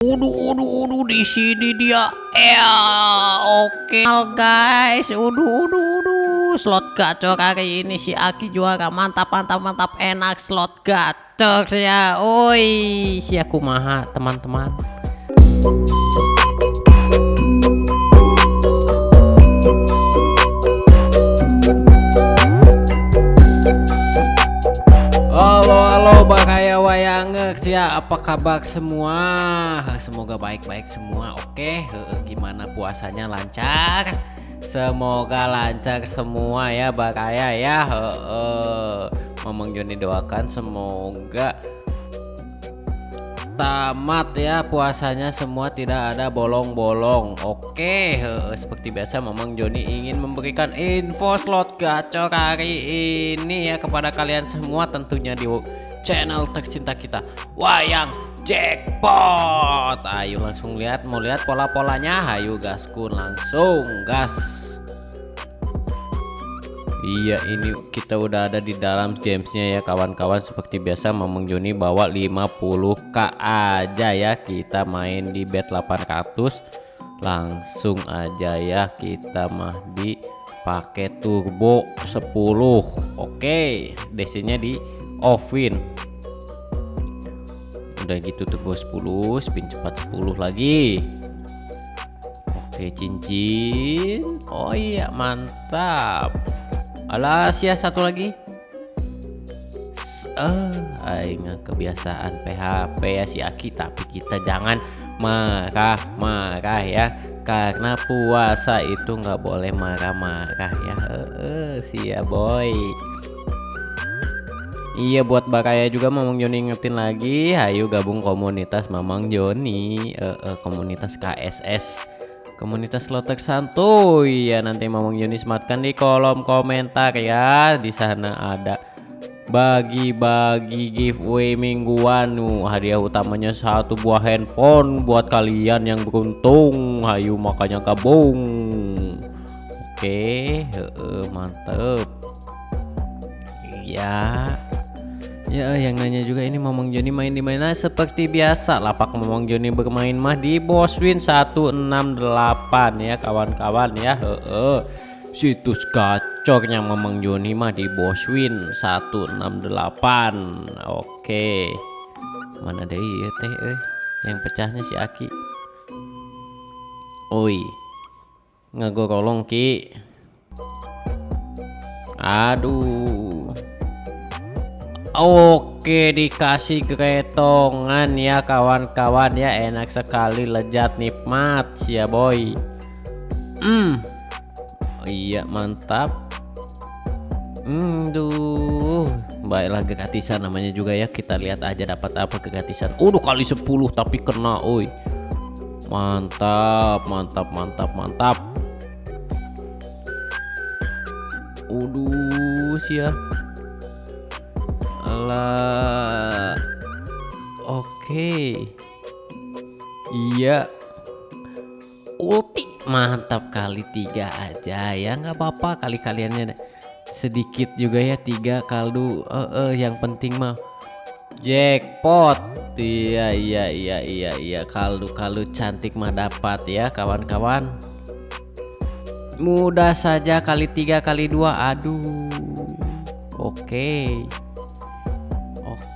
Uduh, uduh, uduh, di sini dia. Ya, oke guys. Uduh, uduh, uduh. Slot gacor hari ini si Aki juara. Mantap, mantap, mantap. Enak slot gacor ya. Oi, si aku maha teman-teman. Halo halo Bakaya Wayangek ya. Apa kabar semua? Semoga baik-baik semua oke? Gimana puasanya? Lancar? Semoga lancar semua ya Bakaya ya. Memang Joni doakan semoga tamat ya puasanya semua tidak ada bolong-bolong. Oke seperti biasa Mamang Joni ingin memberikan info slot gacor hari ini ya kepada kalian semua tentunya di channel tercinta kita Wayang Jackpot. Ayo langsung lihat mau lihat pola-polanya? Ayo gaskun langsung gas Iya ini kita udah ada di dalam gamesnya ya kawan-kawan. Seperti biasa Mamang Joni bawa 50k aja ya. Kita main di bet 800 langsung aja ya kita mah di pakai turbo 10 oke DC nya di offin udah gitu turbo 10 spin cepat 10 lagi. Oke cincin. Oh iya mantap alas ya satu lagi. Eh aing kebiasaan PHP ya si Aki. Tapi kita jangan marah-marah ya. Karena puasa itu nggak boleh marah-marah ya. Sih ya boy. Iya buat Bakaya juga Mamang Joni ingetin lagi. Ayo gabung komunitas Mamang Joni. Uh, uh, komunitas KSS komunitas lotek santuy. Ya nanti Mamang Yuni sematkan di kolom komentar ya. Di sana ada bagi-bagi giveaway mingguan. Nu hadiah utamanya satu buah handphone buat kalian yang beruntung. Hayu makanya gabung. Oke mantep. Ya Ya yang nanya juga ini Momong Joni main di mana? Seperti biasa lapak Momong Joni bermain mah di Boswin 168 ya kawan-kawan ya. Heeh. Situs gacornya Momong Joni mah di Boswin 168 oke. Mana deh ya teh eh. Yang pecahnya si Aki. Oi. Ngagorolong ki. Aduh Oke dikasih keretongan ya kawan-kawan ya. Enak sekali lezat nikmat ya boy. Hmm. Oh, iya mantap. Hmm duh baiklah gratisan namanya juga ya. Kita lihat aja dapat apa gratisan udah kali 10 tapi kena oi. Mantap mantap mantap mantap. Uduh sih ya Oke. Iya. Ulti. Mantap kali tiga aja ya. Nggak apa-apa kali kaliannya. Sedikit juga ya tiga kaldu. Uh, uh, yang penting mah jackpot. Iya iya iya iya iya. Kaldu kaldu cantik mah dapat ya kawan-kawan. Mudah saja kali tiga kali dua. Aduh. Oke. okay.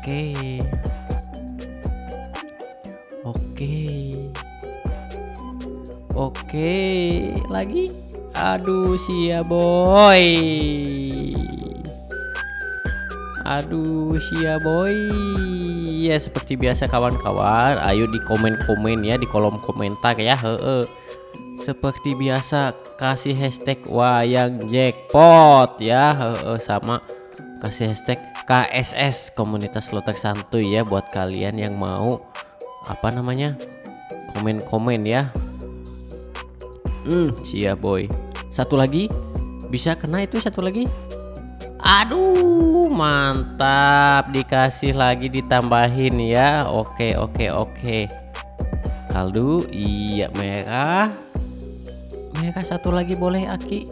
Oke. Oke. Oke, lagi. Aduh, sia boy. Aduh, sia boy. Ya seperti biasa kawan-kawan, ayo di komen-komen ya di kolom komentar ya. Heeh. Seperti biasa kasih hashtag wayang jackpot ya, heeh sama kasih hashtag KSS komunitas lotek santuy ya buat kalian yang mau apa namanya komen-komen ya. Hmm siap boy. Satu lagi? Bisa kena itu satu lagi? Aduh mantap. Dikasih lagi ditambahin ya. Oke oke oke. Kaldu iya merah. Merah satu lagi boleh aki.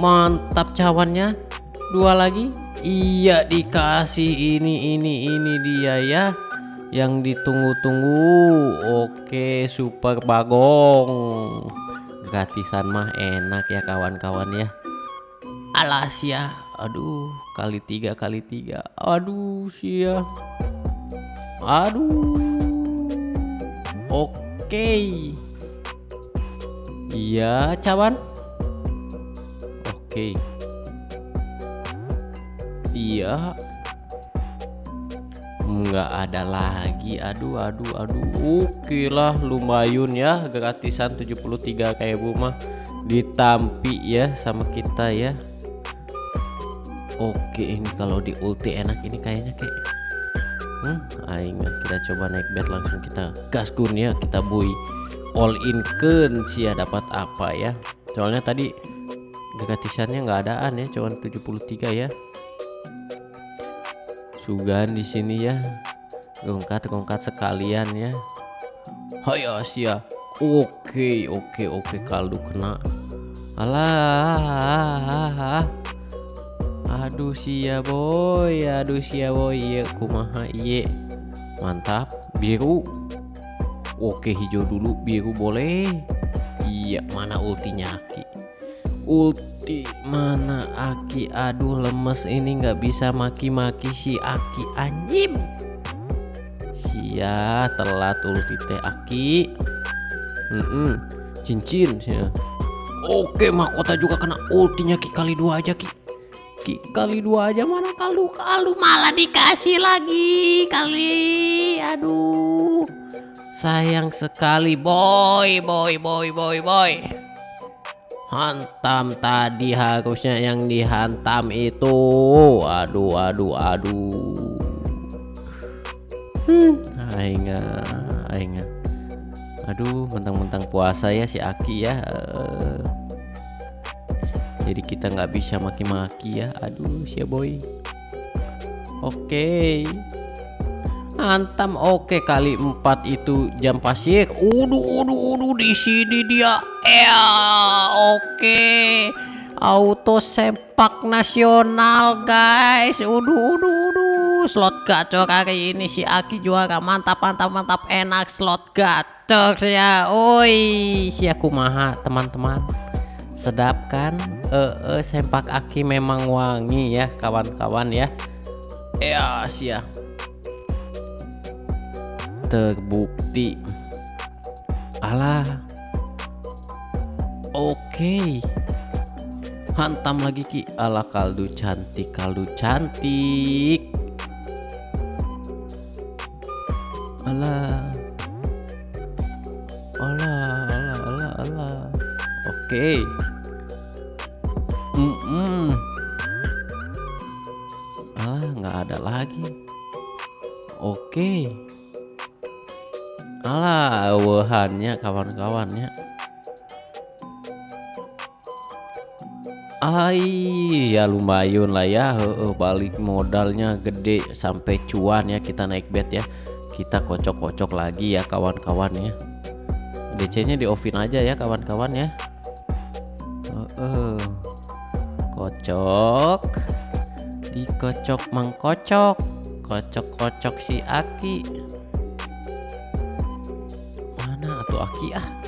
Mantap cawannya dua lagi? Iya dikasih ini ini ini dia ya. Yang ditunggu-tunggu. Oke super bagong. Gratisan mah enak ya kawan-kawan ya. Alas ya. Aduh kali tiga kali tiga. Aduh sia. Aduh. Oke. Iya cawan? Oke iya. Nggak ada lagi. Aduh aduh aduh. Oke lah lumayan ya. Gratisan 73 kayak bu mah. Ditampi ya sama kita ya. Oke ini kalau di ulti enak ini kayaknya kayak hmm aing kita coba naik bed langsung kita gaskun ya. Kita boy all in ken ya dapat apa ya. Soalnya tadi gratisannya nggak adaan ya cuman 73 ya Sugan di sini ya. Gongkat-gongkat sekalian ya. Hayo sia. Oke, oke, oke kaldu kena. Alah. Aduh sia boy, aduh sia boy, ya kumaha iye. Mantap, biru. Oke, hijau dulu, biru boleh. Iya, mana ultinya Aki? Ulti mana Aki? Aduh lemes ini nggak bisa maki-maki si Aki anjim Sia telat ulti teh Aki. Mm -mm. cincin ya. Oke mahkota juga kena ultinya Ki. Kali dua aja Ki. Ki kali dua aja mana kaldu kaldu malah dikasih lagi kali. Aduh sayang sekali. Boy boy boy boy boy hantam tadi harusnya yang dihantam itu. Aduh aduh aduh. Hmm, aing aing aduh mentang-mentang puasa ya si Aki ya. Uh, jadi kita nggak bisa maki-maki ya. Aduh si boy. Oke. okay. Hantam oke kali empat itu jam pasir. Uduh uduh uduh di sini dia. Ya oke. Auto sepak nasional guys. Uduh uduh uduh. Slot gacor hari ini si Aki juara mantap mantap mantap enak slot gacor ya. Oi si aku maha teman-teman. Sedap kan? Eh, uh, uh, sempak Aki memang wangi ya kawan-kawan ya. Ya sia terbukti. Alah. Oke. Okay. hantam lagi ki. Ala kaldu cantik kaldu cantik. Alah. Alah alah alah alah. Oke. okay. Ai, ya lumayan lah ya. Balik modalnya gede sampai cuan ya kita naik bet ya. Kita kocok-kocok lagi ya kawan-kawan ya. DC-nya di offin aja ya kawan-kawan ya. Uh. Kocok. Dikocok mangkocok. Kocok-kocok si Aki aki ah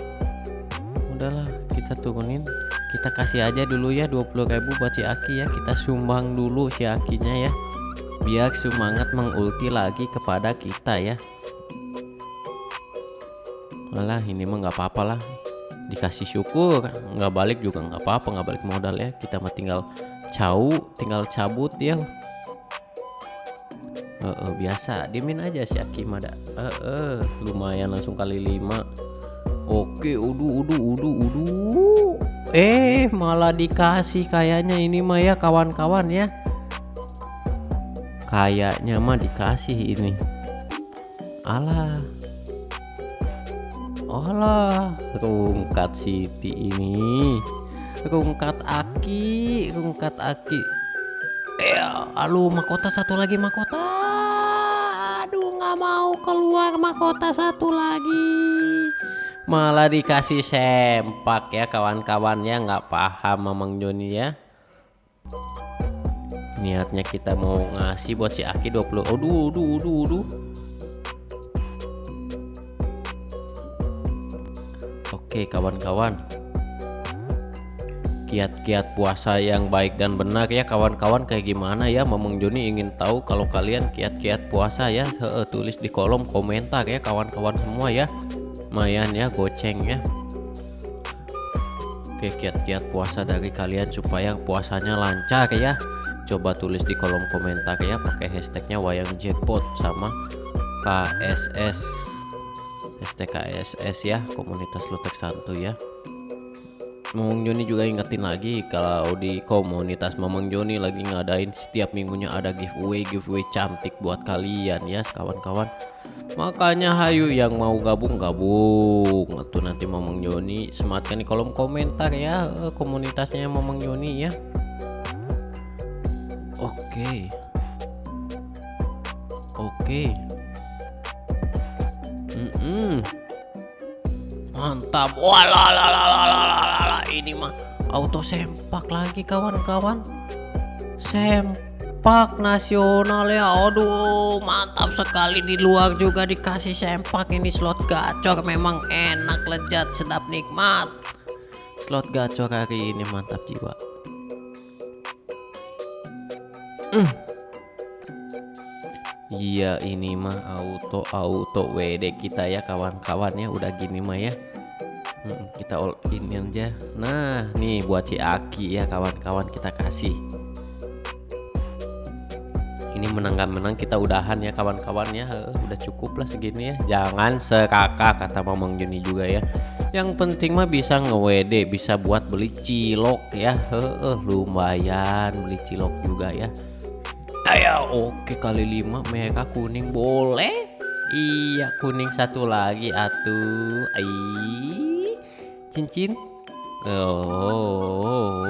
udahlah kita turunin. Kita kasih aja dulu ya 20.000 buat si Aki ya. Kita sumbang dulu si Akinya ya. Biar semangat mengulti lagi kepada kita ya. Malah ini mah nggak apa-apa lah. Dikasih syukur. Nggak balik juga nggak apa-apa nggak balik modal ya. Kita mah tinggal cau tinggal cabut ya. Uh, uh, biasa. Diemin aja si Aki ada uh, uh, lumayan langsung kali lima Oke, udu udu udu udu. Eh, malah dikasih kayaknya ini mah ya kawan-kawan ya. Kayaknya mah dikasih ini. Alah. Alah, rungkat Siti ini. Rungkat Aki, rungkat Aki. Eh, alu mahkota satu lagi mahkota. Aduh, nggak mau keluar mahkota satu lagi malah dikasih sempak ya kawan-kawan ya nggak paham memang Joni ya. Niatnya kita mau ngasih buat si Aki 20 aduh aduh aduh aduh. Oke kawan-kawan. Kiat-kiat puasa yang baik dan benar ya kawan-kawan. Kayak gimana ya? Mamang Joni ingin tahu kalau kalian kiat-kiat puasa ya. Tulis di kolom komentar ya kawan-kawan semua ya lumayan ya goceng ya. Oke kiat-kiat puasa dari kalian supaya puasanya lancar ya. Coba tulis di kolom komentar ya pakai hashtagnya wayang jackpot sama KSS hashtag KSS ya komunitas lutek santu ya Mamang Joni juga ingetin lagi kalau di komunitas Mamang Joni lagi ngadain setiap minggunya ada giveaway giveaway cantik buat kalian ya kawan-kawan. Makanya hayu yang mau gabung gabung atau nanti Mamang Joni sematkan di kolom komentar ya eh, komunitasnya Mamang Joni ya. Oke. Oke. Mm -mm. Mantap. Walalalalalala ini mah auto sempak lagi kawan-kawan. Sempak nasional ya. Aduh mantap sekali. Di luar juga dikasih sempak. Ini slot gacor memang enak lezat sedap nikmat. Slot gacor hari ini mantap jiwa. Hmm. Iya ini mah auto auto WD kita ya kawan-kawan ya. Udah gini mah ya. Hmm, kita all in aja. Nah nih buat si Aki ya kawan-kawan kita kasih. Ini menang gak menang kita udahan ya kawan-kawan ya. Udah cukup lah segini ya. Jangan sekaka kata Mamang Juni juga ya. Yang penting mah bisa nge-WD bisa buat beli cilok ya. Heeh lumayan beli cilok juga ya Ayo oke kali lima mereka kuning boleh? Iya kuning satu lagi atuh. Ai cincin. Oh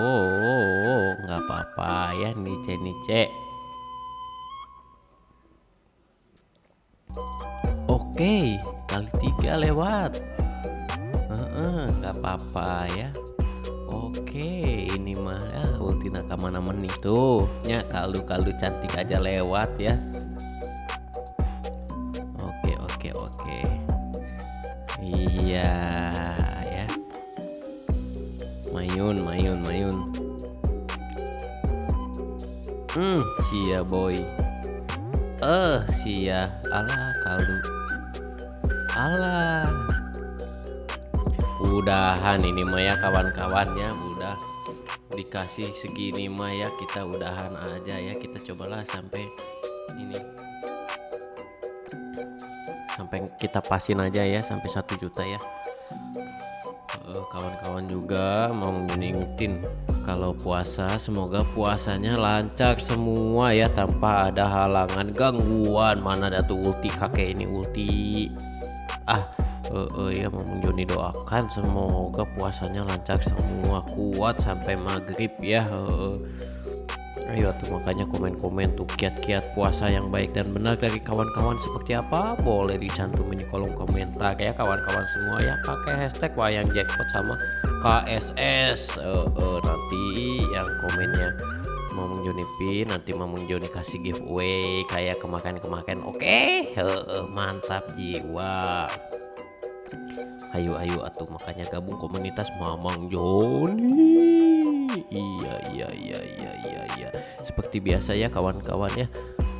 nggak apa-apa ya nice nice. Oke kali tiga lewat. Nggak apa-apa ya. Oke ini mah ya ulti nakama men itu. Nya kaldu-kaldu cantik aja lewat ya. Oke oke oke. Iya ya. Mayun mayun mayun. Hmm sia boy. Eh uh, sia. Ala kaldu Alah udahan ini mah ya kawan-kawannya udah dikasih segini mah ya kita udahan aja ya. Kita cobalah sampai ini sampai kita pasin aja ya sampai satu juta ya. Eh, kawan-kawan juga mau ngingetin kalau puasa semoga puasanya lancar semua ya tanpa ada halangan gangguan. Mana ada tuh ulti kakek ini ulti. Ah uh, uh, ya Mamung Joni doakan. Semoga puasanya lancar semua kuat sampai maghrib ya uh, ayo tuh makanya komen-komen tuh kiat-kiat puasa yang baik dan benar dari kawan-kawan seperti apa? Boleh dicantumin di kolom komentar ya kawan-kawan semua ya. Pakai hashtag wayang jackpot sama KSS uh, uh, nanti yang komennya Mamung Joni pin nanti Mamung Joni kasih giveaway kayak kemakan-kemakan oke? Okay? uh, mantap jiwa ayo ayo atau makanya gabung komunitas Mamang Joni. Iya iya iya iya iya iya. Seperti biasa ya kawan-kawan ya.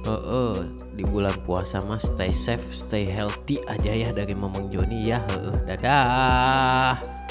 Uh, uh, di bulan puasa mas stay safe stay healthy aja ya dari Mamang Joni ya. Uh, dadah